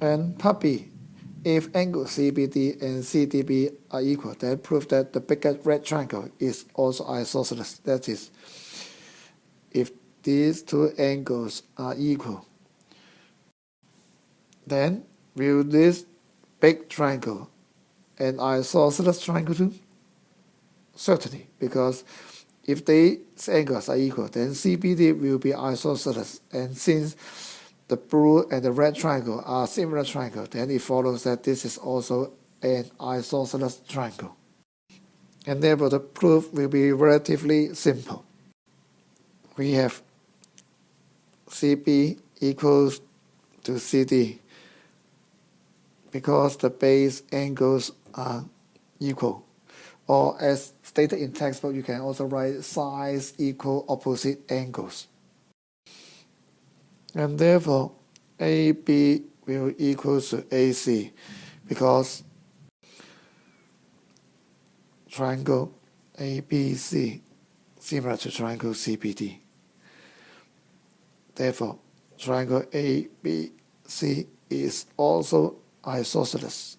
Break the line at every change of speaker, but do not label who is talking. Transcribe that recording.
And B, if angle CBD and CDB are equal, then prove that the bigger red triangle is also isosceles. That is, if these two angles are equal, then will this big triangle and isosceles triangle too? Certainly, because if these angles are equal, then CBD will be isosceles. And since the blue and the red triangle are similar triangle, then it follows that this is also an isosceles triangle. And therefore the proof will be relatively simple. We have CB equals to CD because the base angles are equal. Or as stated in textbook, you can also write sides equal opposite angles. And therefore, AB will equal to AC because triangle ABC similar to triangle CBD. Therefore, triangle ABC is also isosceles.